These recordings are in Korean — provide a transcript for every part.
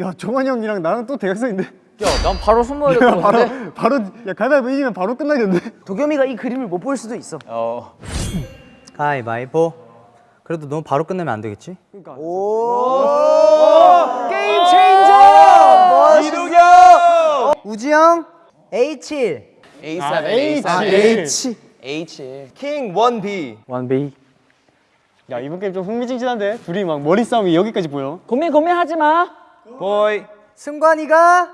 야 정환이 형이랑 나랑 또 대학생인데 야난 바로 손모야 바로? 바로 야 가위바위보 이기면 바로 끝나겠는데 도겸이가 이 그림을 못 볼 수도 있어. 어. 가위바위보 그래도 너무 바로 끝내면 안 되겠지? 게임 체인저! 이두경 우지영 A7 A7 A7 H. H 킹 원비. 완베이 야 이번 게임 좀 흥미진진한데? 둘이 막 머리 싸움이 여기까지 보여. 고민 고민하지 마. 보이 승관이가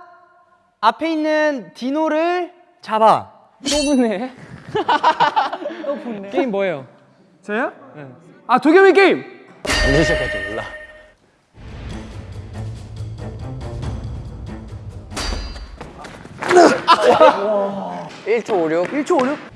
앞에 있는 디노를 잡아 또 붙네. 또 붙네. 게임 뭐예요? 저요? 네. 아 도겸이 게임. 언제 시작할지 몰라 1초 56 1초 56.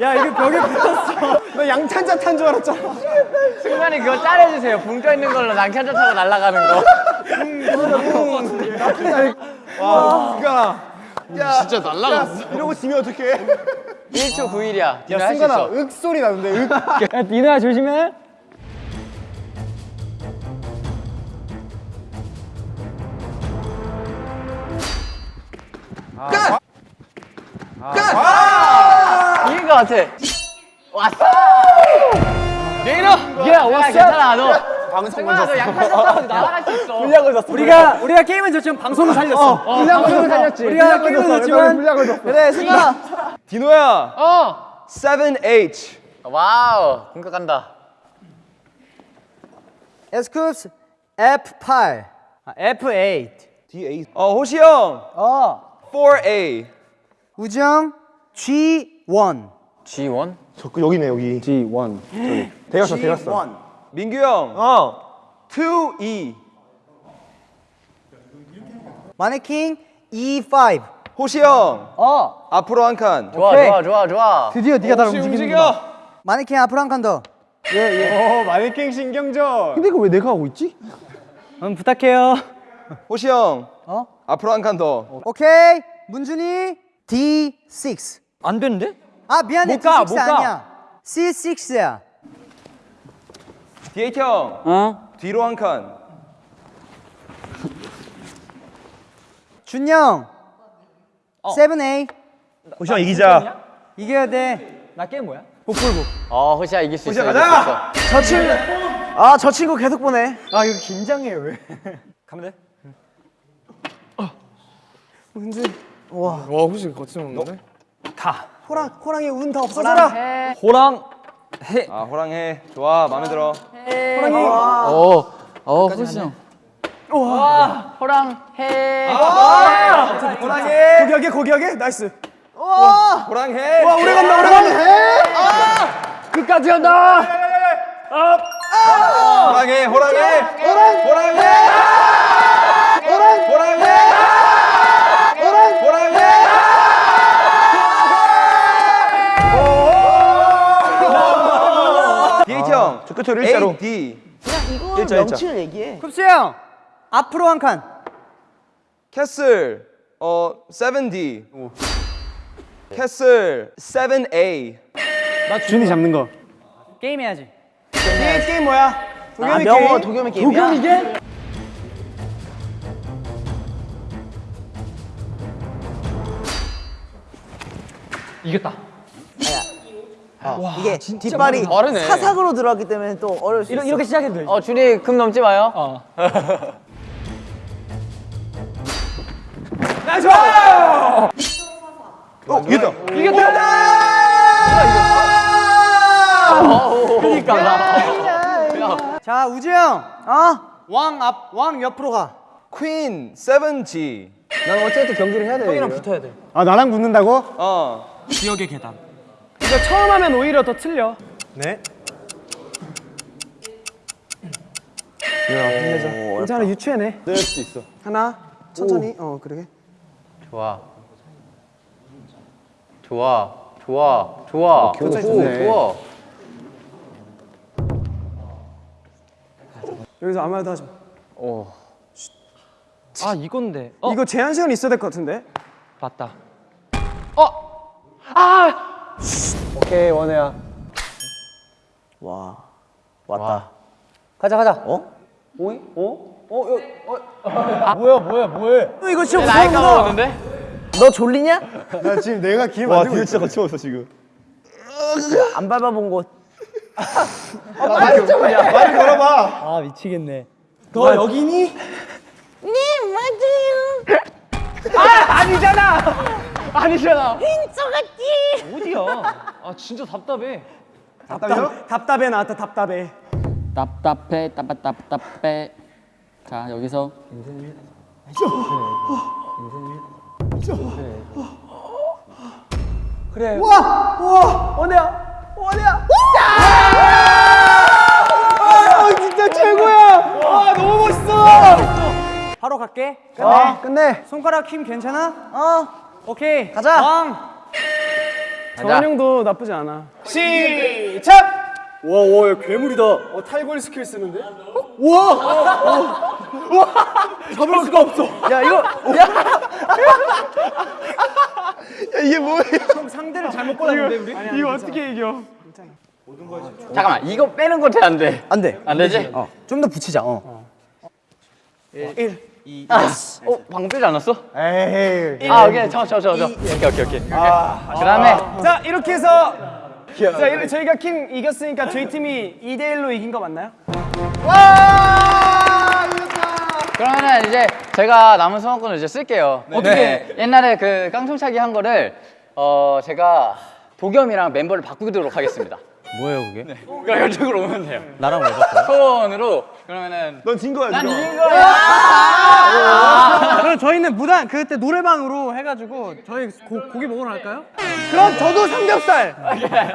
야 이거 벽에 붙었어 너 양탄자 탄 줄 알았잖아 승관이 그거 짜내주세요 붕 떠 있는 걸로 낭찬자 타고 날아가는 거 진짜 날라갔어 이러고 지면 어떡해 1초 9일이야. 야 니네 할수 승관아 있어. 윽 소리 나는데 윽. 야 니나 조심해. 이긴 거 같아. 왔어! 내일어 야, 야 왔어? 괜찮아 너. 날아갈 수 있어. 우리가 우리가 게임은 졌지만 방송을 살렸어. 분량을 살렸지. 우리가 게임은 졌지만 분량을 줬어. 그래 승관아 디노야. 어. 7H wow 공격한다. 에스쿱스 F8 아, F8 D8 어 호시 형. 어. 4A 우지영 G1 G1 저 여기네 여기. G1 저기. 대갔어 대갔어 민규 형 어. 2E 마네킹 E5 호시 형. 어. 앞으로 한 칸. 좋아 오케이. 좋아 좋아 좋아. 드디어 네가 나를 움직이는구나 움직여? 마네킹 앞으로 한 칸더. 어 마네킹 신경전. 근데 이거 왜 내가 하고 있지? 음, 부탁해요. 호시 형. 어? 앞으로 한 칸 더. 오케이. 문준이 D6 안 되는데? 아 미안해. 못 가, D6 못 가. 아니야. C6야. D8 형. 어? 뒤로 한 칸. 준영 7A 호시 형 이기자. 이겨야 돼. 나 게임 뭐야? 어 호시야 이길 수 있어 호시야, 가자! 저 친구. 아저 친구 계속 보네. 아 이거 긴장해 왜? 가면 돼? 와. 호시 거침없는데? 호랑 호랑이 운 다 없어져라. 호랑 해. 아 호랑해. 좋아 마음에 들어. 오, 어, 호시 형. 와, 호랑 해. 호랑해. 고기하게 고기하게? nice. 호랑해. 와 오래 간다 오래 간다. 끝까지 간다. 호랑해 호랑해. 호랑 호랑해. 호랑 호랑해. 호랑 호랑해. D8 형, 저 끝으로 일자로. D. 이거 일자, 일자. 명치를 얘기해. 쿱스 형 앞으로 한 칸 castle, 어, 7D. castle, 7A. 준이 잡는 거 게임 해야지 게임 게임 뭐야? 아 명호 도겸이 게임이야. 도겸이 게임? 이겼다. 이게 뒷발이 빠르네. 사삭으로 들어갔기 때문에 또 어려울 수 있어. 이렇게 시작해도 돼. 어, 준이 금 넘지 마요. 어. 어, 이겼다. 자 우지영 어왕 앞 왕 옆으로 가쿤퀸 7G. 난 어쨌든 경기를 해야 돼. 형이랑 붙어야 돼. 아 나랑 붙는다고? 어. 지역의 계단. 이거 처음 하면 오히려 더 틀려. 네. 괜찮아 유추해내. 될 수도 있어. 하나 천천히. 어 그러게. 좋아. 좋아. 좋아. 좋아. 오, 좋네. 좋아. 여기서 아무 말도 하지 마. 오. 아 이건데. 어 이거 제한 시간 있어야 될 것 같은데. 맞다. 어. 아. 오케이 원혜야. 와. 왔다. 가자 가자. 어? 오이? 어? 어? 여, 어? 뭐야 뭐야 뭐해? 이거 진짜 나이 까먹었는데? 너 졸리냐? 나 지금 내가 길 와, 만들고 뒤에 있어. 진짜 거침없어 지금. 안 밟아본 곳. 빨리 좀 해. 빨리 걸어봐. 아 미치겠네. 너 여기니? 네, 맞아요. 아니잖아. 아니잖아. 저 같지. 어디야? 아 진짜 답답해. 답답, 답답해 나왔다 답답해. 답답해 답답답답해 자 여기서 그래. 와! 와! 원혜야! 원혜야! 아, 진짜 최고야! 와, 너무 멋있어! 바로 갈게. 끝내. 끝내. 손가락 힘 괜찮아? 어. 오케이. 가자. 왕. 정한 형도 나쁘지 않아. 시작! 와, 와, 야, 괴물이다. 어, 탈골 스킬 쓰는데? 우와! 우와! 잡을 수가 없어. 야, 이거, 야! 이게 뭐예요? 형 상대를 잘못 골랐는데, 우리? 이거 어떻게 이겨? 잠깐만 이거 빼는 거돼안 돼? 안 돼. 안 되지? 어. 좀 더 붙이자. 어. 1. 아, 어 방금 빼지 않았어? 에이. 아 오케이 저저저 저. 오케이 오케이 오케이. 그다음에 자, 이렇게 해서 자, 이렇게 저희가 킹 이겼으니까 저희 팀이 2대 1로 이긴 거 맞나요? 그러면은 이제 제가 남은 소원권을 이제 쓸게요. 어떻게? 옛날에 그 깡총차기 한 거를 어 제가 도겸이랑 멤버를 바꾸도록 하겠습니다. 뭐예요 그게? 그러니까 이쪽으로 오면 돼요. 나랑 왜 바꿔? 소원으로 그러면은 넌 진 거야 난 지금. 이긴 거야. 그럼 저희는 무단 그때 노래방으로 해가지고 저희 고, 고기 먹으러 갈까요? 그럼 저도 삼겹살.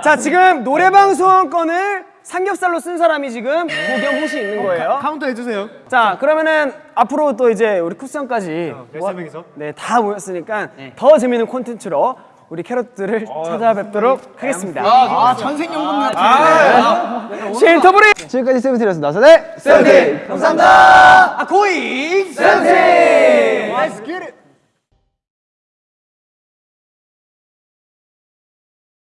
자 지금 노래방 소원권을 삼겹살로 쓴 사람이 지금 도겸 혹시 있는 거예요? 카운터 해주세요. 자 그러면은 앞으로 또 이제 우리 쿠션까지 열세 명이서. 네다 모였으니까 더 재밌는 콘텐츠로 우리 캐럿들을 찾아뵙도록 하겠습니다. 아 전생연분 같아. 신터브리 지금까지 세븐틴이었습니다. 네. 아 고잉 센세